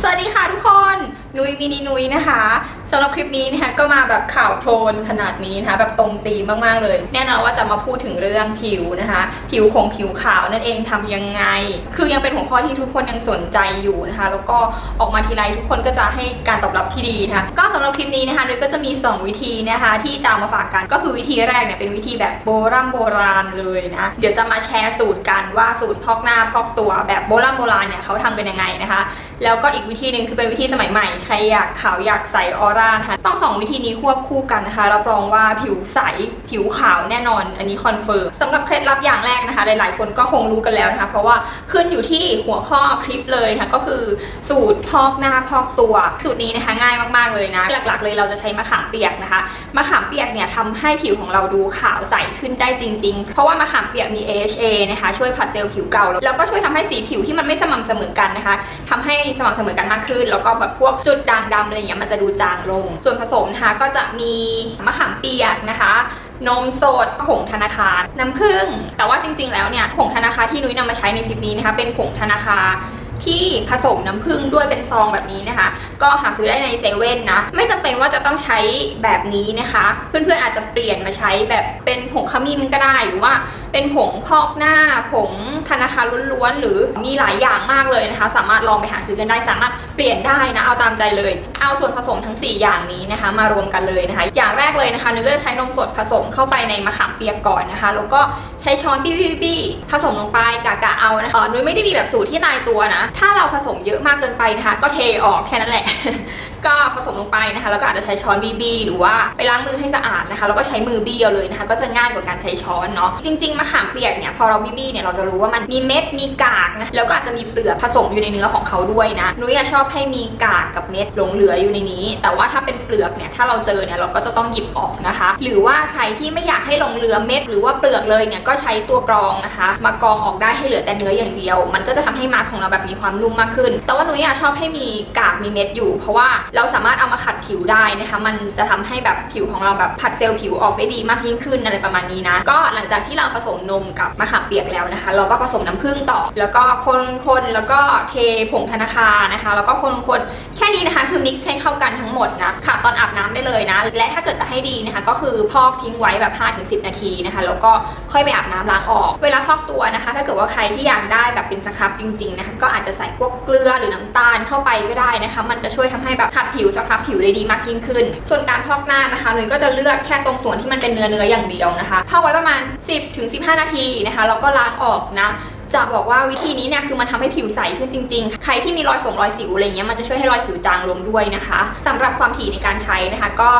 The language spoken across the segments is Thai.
สวัสดีค่ะทุกคน นุยมินินุยนะคะสำหรับคลิปนี้นะคะก็มาแบบข่าวโพลนขนาดนี้นะคะแบบตรงตีมมากๆเลย แน่นอนว่าจะมาพูดถึงเรื่องผิวนะคะ ผิวของผิวขาวนั่นเองทำยังไง คือยังเป็นหัวข้อที่ทุกคนยังสนใจอยู่นะคะ แล้วก็ออกมาทีไรทุกคนก็จะให้การตอบรับที่ดีนะคะก็สำหรับคลิปนี้นะคะนุยก็จะมี 2 วิธีนะคะ ที่จะมาฝากกันก็คือวิธีแรกเนี่ยเป็นวิธีแบบโบราณโบราณเลยนะเดี๋ยวจะมาแชร์สูตรกันว่าสูตรพอกหน้าพอกตัวแบบโบราณโบราณเนี่ยเขาทำกันยังไงนะคะ แล้วก็อีกวิธีหนึ่งคือเป็นวิธีสมัยใหม่ใครอยากขาวอยากใสออร่านะคะต้องสองวิธีนี้ควบคู่กันนะคะรับรองว่าผิวใสผิวขาวแน่นอน อันนี้คอนเฟิร์มสำหรับเคล็ดลับอย่างแรกนะคะ หลายๆ คนก็คงรู้กันแล้วนะคะเพราะว่าขึ้นอยู่ที่หัวข้อคลิปเลยนะคะก็คือสูตรพอกหน้าพอกตัว สูตรนี้นะคะง่ายมากๆเลยนะ หลักๆ เลยเราจะใช้มะขามเปียกนะคะมะขามเปียกเนี่ยทำให้ผิวของเราดูขาวใสขึ้นได้จริง ๆ เพราะว่ามะขามเปียกมี AHA นะคะช่วยผัดเซลล์ผิวเก่าแล้วก็ช่วยทำให้สีผิวที่มันไม่สม่ำเสมอกันนะคะทำให้สม่ำเสมอกันมากขึ้น แล้วก็แบบพวกจุดด่างดำอะไรอย่างเงี้ยมันจะดูจางลง ส่วนผสมนะคะก็จะมีมะขามเปียกนะคะ นมสดผงธนาคาร น้ำผึ้งแต่ว่าจริง ๆ แล้วเนี่ยผงธนาคารที่นุ้ยนำมาใช้ในคลิปนี้นะคะเป็นผงธนาคารที่ผสมน้ำผึ้งด้วยเป็นซองแบบนี้นะคะ ก็หาซื้อได้ในเซเว่นนะ ไม่จำเป็นว่าจะต้องใช้แบบนี้นะคะ เพื่อนๆอาจจะเปลี่ยนมาใช้แบบเป็นผงขมิ้นก็ได้หรือว่า เป็นผงพอกหน้า ผงธนาคารล้วนๆ หรือมีหลายอย่างมากเลยนะคะ สามารถลองไปหาซื้อกันได้สามารถเปลี่ยนได้นะ เอาตามใจเลย เอาส่วนผสมทั้ง 4 อย่างนี้นะคะ มารวมกันเลยนะคะ อย่างแรกเลยนะคะนึกก็จะใช้นมสดผสมเข้าไปในมะขามเปียกก่อนนะคะ แล้วก็ใช้ช้อนบี้บี้บี้ผสมลงไปกะกะเอานะคะนุ้ยไม่ได้มีแบบสูตรที่ตายตัวนะ ถ้าเราผสมเยอะมากเกินไปนะคะ ก็เทออกแค่นั้นแหละ ก็ผสมลงไปนะคะ แล้วก็อาจจะใช้ช้อนบีบีหรือว่าไปล้างมือให้สะอาดนะคะ แล้วก็ใช้มือบี้เอาเลยนะคะ ก็จะง่ายกว่าการใช้ช้อนเนาะ จริงๆมะขามเปียกเนี่ยพอเราบีบี้เนี่ยเราจะรู้ว่ามันมีเม็ดมีกากนะแล้วก็อาจจะมีเปลือกผสมอยู่ในเนื้อของเขาด้วยนะนุ้ยอะชอบให้มีกากกับเม็ดหลงเหลืออยู่ในนี้ แต่ว่าถ้าเป็นเปลือกเนี่ยถ้าเราเจอเนี่ยเราก็จะต้องหยิบออกนะคะ หรือว่าใครที่ไม่อยากให้หลงเหลือเม็ดหรือว่าเปลือกเลยเนี่ยก็ใช้ตัวกรองนะคะ มากรองออกได้ให้เหลือแต่เนื้ออย่างเดียว มันก็จะทำให้มาร์กของเราแบบมีความนุ่มมากขึ้น แต่ว่านุ้ยอะชอบให้มีกากมีเม็ดอยู่ เพราะว่าเราสามารถเอามาขัดผิวได้นะคะมันจะทำให้แบบผิวของเราแบบผัดเซลล์ผิวออกได้ดีมากยิ่งขึ้นอะไรประมาณนี้นะก็หลังจากที่เราผสมนมกับมะขามเปียกแล้วนะคะ เราก็ผสมน้ำผึ้งต่อ แล้วก็คนๆแล้วก็เทผงธนาคารนะคะ แล้วก็คนๆแค่นี้นะคะ คือมิกซ์ให้เข้ากันทั้งหมดนะค่ะตอนอาบน้ำได้เลยนะ และถ้าเกิดจะให้ดีนะคะ ก็คือพอกทิ้งไว้แบบ 5-10 นาทีนะคะ แล้วก็ค่อยไปอาบน้ำล้างออก เวลาพอกตัวนะคะ ถ้าเกิดว่าใครที่อยากได้แบบเป็นสครับจริงๆนะคะก็อาจจะใส่พวกเกลือหรือน้ำตาลเข้าไปก็ได้นะคะ มันจะช่วยทำให้แบบขัดผิวสครับผิวได้ดีมากยิ่งขึ้น ส่วนการพอกหน้านะคะนุ้ยก็จะเลือกแค่ตรงส่วนที่มันเป็นเนื้อเนื้ออย่างเดียวนะคะพอกไว้ประมาณ15 นาทีนะคะแล้วก็ล้างออกนะจะบอกว่าวิธีนี้เนี่ยคือมันทำให้ผิวใสขึ้นจริง ๆ ใครที่มีรอยสงรอยสิวอะไรเงี้ยมันจะช่วยให้รอยสิวจางลงด้วยนะคะสำหรับความถี่ในการใช้นะคะ ก็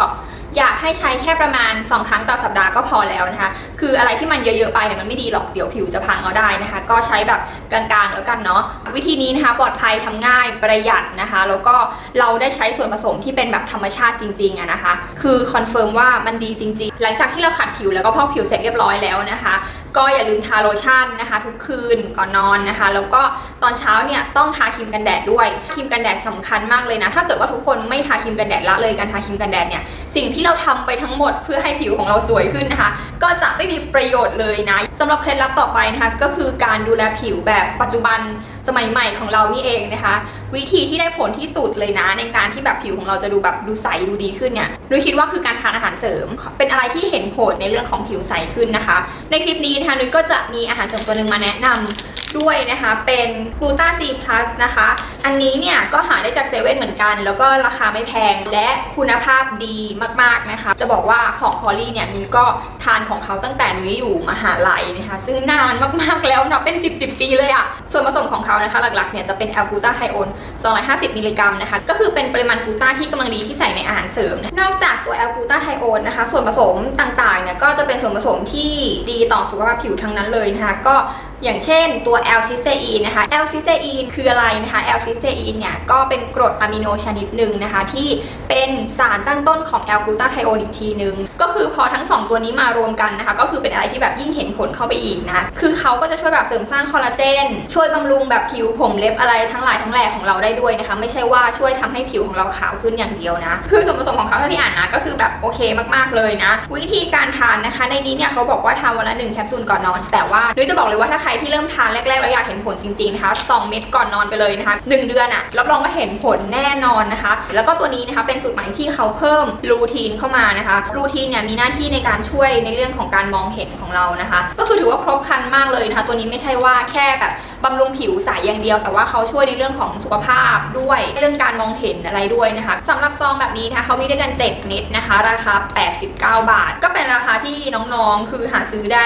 อยากให้ใช้แค่ประมาณ 2 ครั้งต่อสัปดาห์ก็พอแล้วนะคะ คืออะไรที่มันเยอะๆไปเนี่ยมันไม่ดีหรอกเดี๋ยวผิวจะพังเอาได้นะคะ ก็ใช้แบบกลางๆแล้วกันเนาะวิธีนี้นะคะปลอดภัยทำง่ายประหยัดนะคะ แล้วก็เราได้ใช้ส่วนผสมที่เป็นแบบธรรมชาติจริงๆอะนะคะ คือคอนเฟิร์มว่ามันดีจริง ๆ หลังจากที่เราขัดผิวแล้วก็พอกผิวเสร็จเรียบร้อยแล้วนะคะ ก็อย่าลืมทาโลชั่นนะคะ ทุกคืนก่อนนอนนะคะ แล้วก็ตอนเช้าเนี่ยต้องทาครีมกันแดดด้วยครีมกันแดดสำคัญมากเลยนะ ถ้าเกิดว่าทุกคนไม่ทาครีมกันแดดละเลยการทาครีมกันแดดเนี่ยสิ่งที่เราทำไปทั้งหมดเพื่อให้ผิวของเราสวยขึ้นนะคะ ก็จะไม่มีประโยชน์เลยนะสำหรับเคล็ดลับต่อไปนะคะก็คือการดูแลผิวแบบปัจจุบัน สมัยใหม่ของเรานี่เองนะคะ วิธีที่ได้ผลที่สุดเลยนะ ในการที่แบบผิวของเราจะดูแบบดูใสดูดีขึ้นเนี่ยดูคิดว่าคือการทานอาหารเสริม เป็นอะไรที่เห็นผลในเรื่องของผิวใสขึ้นนะคะ ในคลิปนี้นะคะนุ้ยก็จะมีอาหารเสริมตัวหนึ่งมาแนะนำด้วยนะคะ เป็นกลูตาซีพลัสนะคะ อันนี้เนี่ยก็หาได้จากเซเว่นเหมือนกัน แล้วก็ราคาไม่แพงและคุณภาพดีมากๆนะคะ จะบอกว่าของคอรี่เนี่ยนุ้ยก็ทานของเขาตั้งแต่นุ้ยอยู่มหาลัยนะคะซึ่งนานมากๆแล้วนับเป็น 10 10ปีเลยอะส่วนผสมของเขานะคะหลักๆเนี่ยจะเป็นแอลกูตาไทโอน250มิลลิกรัมนะคะก็คือเป็นปริมาณกูตาที่กำลังดีที่ใส่ในอาหารเสริม นอกจากตัวแอลกูตาไทโอนนะคะ ส่วนผสมต่างๆเนี่ยก็จะเป็นส่วนผสมที่ดีต่อสุขภาพผิวทั้งนั้นเลยนะคะก็อย่างเช่นตัว L-Cysteine นะคะ L-Cysteine คืออะไรนะคะ L-Cysteine เนี่ยก็เป็นกรดอะมิโนชนิดหนึ่งนะคะ ที่เป็นสารตั้งต้นของ L-Glutathione อีกทีหนึ่งก็คือพอทั้ง 2 ตัวนี้มารวมกันนะคะ ก็คือเป็นอะไรที่แบบยิ่งเห็นผลเข้าไปอีกนะคือเขาก็จะช่วยแบบเสริมสร้างคอลลาเจน ช่วยบำรุงแบบผิวผมเล็บอะไรทั้งหลายทั้งแหล่ของเราได้ด้วยนะคะ ไม่ใช่ว่าช่วยทำให้ผิวของเราขาวขึ้นอย่างเดียวนะ คือส่วนผสมของเขาเท่าที่อ่านนะก็คือแบบโอเคมากๆเลยนะ วิธีการทานนะคะ ในนี้เนี่ยเขาบอกว่าทานวันละหนึ่งแคปซูลก่อนนอน แต่ว่านุ้ยจะบอกเลยว่าถ้าใครที่เริ่มทานแรกๆเราอยากเห็นผลจริงๆนะคะ2เม็ดก่อนนอนไปเลยนะคะหเดือนอะรับรองว่าเห็นผลแน่นอนนะคะ แล้วก็ตัวนี้นะคะเป็นสูตรใหม่ที่เขาเพิ่มรูทีนเข้ามานะคะรูทีนเนี่ยมีหน้าที่ในการช่วยในเรื่องของการมองเห็นของเรานะคะ ก็คือถือว่าครบครันมากเลยนะคะ ตัวนี้ไม่ใช่ว่าแค่แบบบำรุงผิวใสอย่างเดียว แต่ว่าเขาช่วยในเรื่องของสุขภาพด้วยเรื่องการมองเห็นอะไรด้วยนะคะสำหรับซองแบบนี้นะคะเขามีด้วยกัน 7 เม็ดนะคะ ราคา 89 บาท ก็เป็นราคาที่น้องๆ คือหาซื้อได้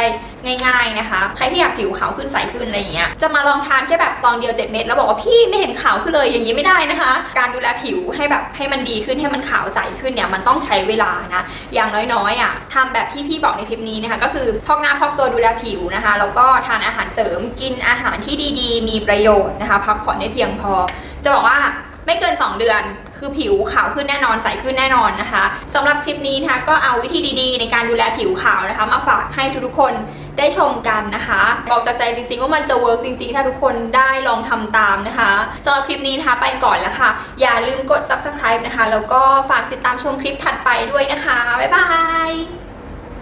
ง่าย ๆนะคะ ใครที่อยากผิวขาวขึ้นใสขึ้นอะไรอย่างเงี้ยจะมาลองทานแค่แบบซองเดียว 7 เม็ดแล้วบอกว่าพี่ไม่เห็นขาวขึ้นเลยอย่างนี้ไม่ได้นะคะ การดูแลผิวให้แบบให้มันดีขึ้นให้มันขาวใสขึ้นเนี่ยมันต้องใช้เวลานะอย่างน้อยๆอะทำแบบที่พี่บอกในคลิปนี้นะคะ ก็คือพอกหน้าพอกตัวดูแลผิวนะคะ แล้วก็ทานอาหารเสริมกินอาหารที่ดีๆ มีประโยชน์นะคะ พักผ่อนให้เพียงพอ จะบอกว่าไม่เกิน 2 เดือนคือผิวขาวขึ้นแน่นอนใสขึ้นแน่นอนนะคะสำหรับคลิปนี้นะคะก็เอาวิธีดีๆ ในการดูแลผิวขาวนะคะ มาฝากให้ทุกๆคนได้ชมกันนะคะบอกจากใจจริงๆ ว่ามันจะ work จริงๆ ถ้าทุกคนได้ลองทำตามนะคะสำหรับคลิปนี้นะคะไปก่อนแล้วค่ะ อย่าลืมกด subscribe นะคะ แล้วก็ฝากติดตามชมคลิปถัดไปด้วยนะคะ บ๊ายบาย